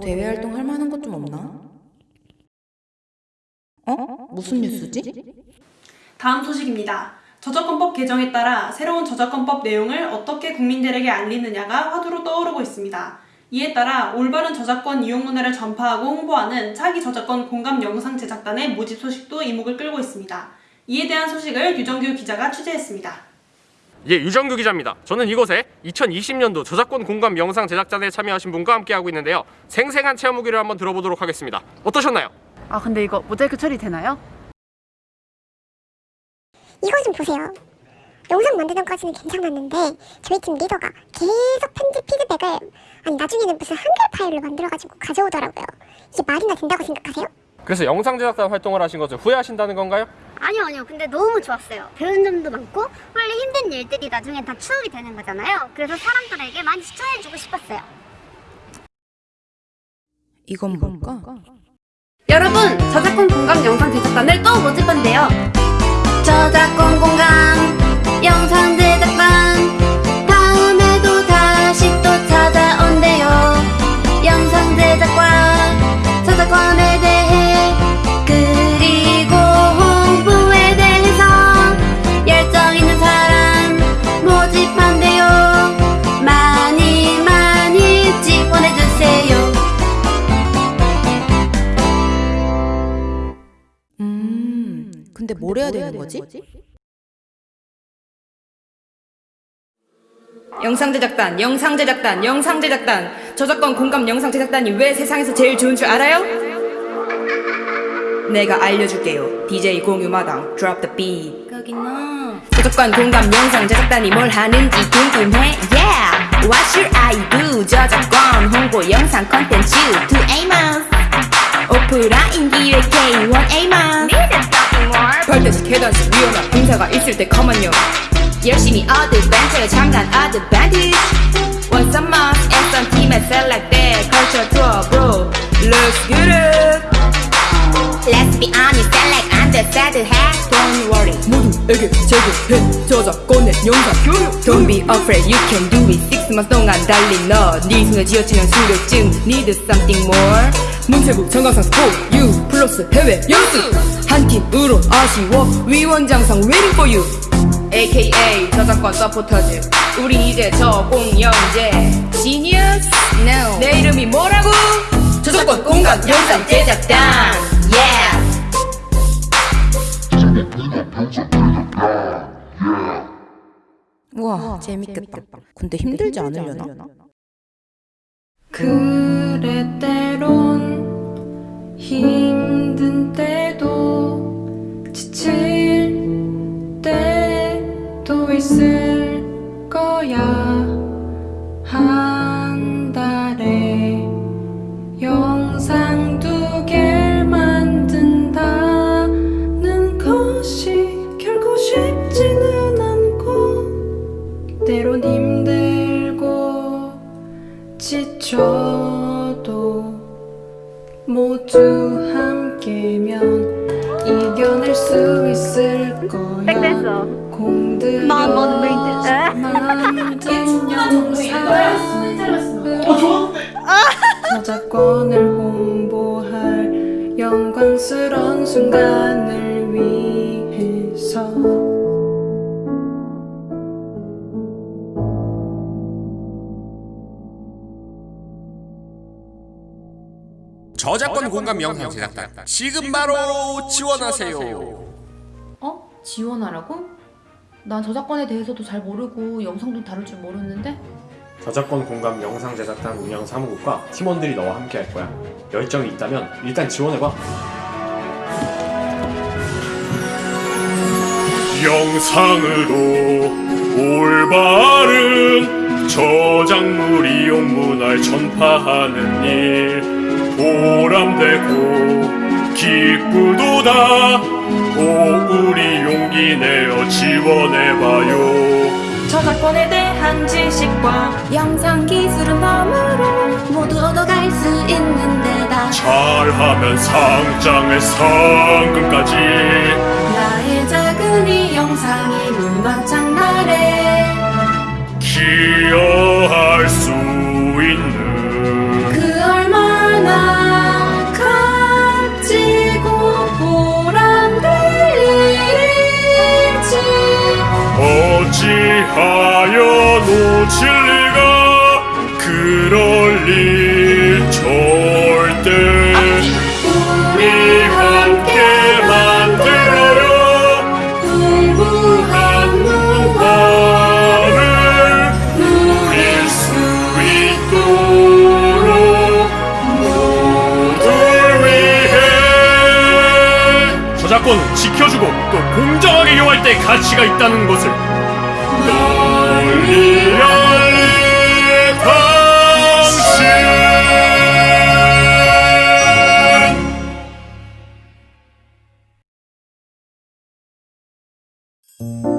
대외 활동 할 만한 것 좀 없나? 어? 무슨 뉴스지? 다음 소식입니다. 저작권법 개정에 따라 새로운 저작권법 내용을 어떻게 국민들에게 알리느냐가 화두로 떠오르고 있습니다. 이에 따라 올바른 저작권 이용 문화를 전파하고 홍보하는 차기 저작권 공감 영상 제작단의 모집 소식도 이목을 끌고 있습니다. 이에 대한 소식을 유정규 기자가 취재했습니다. 예, 유정규 기자입니다. 저는 이곳에 2020년도 저작권 공감 영상 제작단에 참여하신 분과 함께하고 있는데요. 생생한 체험 후기를 한번 들어보도록 하겠습니다. 어떠셨나요? 아 근데 이거 모자이크 처리 되나요? 이거 좀 보세요. 영상 만드는 까지는 괜찮았는데 저희 팀 리더가 계속 편집 피드백을 아니 나중에는 무슨 한글 파일로 만들어가지고 가져오더라고요. 이게 말이나 된다고 생각하세요? 그래서 영상 제작단 활동을 하신 것을 후회하신다는 건가요? 아니요, 아니요. 근데 너무 좋았어요. 배운 점도 많고, 원래 힘든 일들이 나중에 다 추억이 되는 거잖아요. 그래서 사람들에게 많이 추천해주고 싶었어요. 이건 뭘까? 여러분 저작권 공감 영상 제작단을 또 모집 건데요. 저작권 공감, 근데 뭘 해야 되는 거지? 영상 제작단, 영상 제작단, 영상 제작단. 저작권 공감 영상 제작단이 왜 세상에서 제일 좋은 줄 알아요? 내가 알려줄게요. DJ 공유마당, drop the beat. 거기나. 저작권 공감 영상 제작단이 뭘 하는지 궁금해? Yeah! What should I do? 저작권 홍보 영상 컨텐츠 to Amos. 오프라인 기획 K1 Amos. 별대식 계단식 위험한 공사가 있을 때 가만요. 열심히 어드벤처 잠깐 어드밴티지 What's a must? 애써 팀에 select that culture tour bro Let's get it Let's be honest, select under sad hat. Don't worry 모두에게 제공해 저작권의 영상 교육 Don't be afraid you can do it Six months 동안 달린 너네 손에 쥐어치는 수료증 Need something more 문체부 장관상 스포 You 플러스 해외 연수. 한 팀으로 아쉬워. 위원장상 waiting for you. AKA 저작권 서포터즈. 우리 이제 저 공영제. Genius? No. 내 이름이 뭐라고? 저작권 공감 영상 제작단. Yeah. 우와, 재밌겠다. 근데 힘들지 않으려나? 그래 때론 힘 모두 함께면 이겨낼 수 있을 거야. 공들여 만. 만든 영상으로 저작권을 홍보할 영광스런 순간을 저작권 공감 영상 제작단 지금 바로 지원하세요. 어? 지원하라고? 난 저작권에 대해서도 잘 모르고 영상도 다룰 줄 모르는데 저작권 공감 영상 제작단 운영 사무국과 팀원들이 너와 함께 할 거야. 열정이 있다면 일단 지원해봐. 영상으로 올바른 저작물 이용 문화를 전파하는 일 보람되고 기쁘도다. 오 우리 용기 내어 지원해봐요. 저작권에 대한 지식과 영상 기술은 너머로 모두 얻어갈 수 있는 데다. 잘하면 상장의 상금까지. 나의 작은 이 영상이 문화 장날에 기여 하여 놓칠 리가 그럴 일 절대 우리 함께 만들어요. 풍부한 문화를 누릴 수 있도록 모두를 위해 저작권은 지켜주고 또 공정하게 이용할 때 가치가 있다는 것을 당신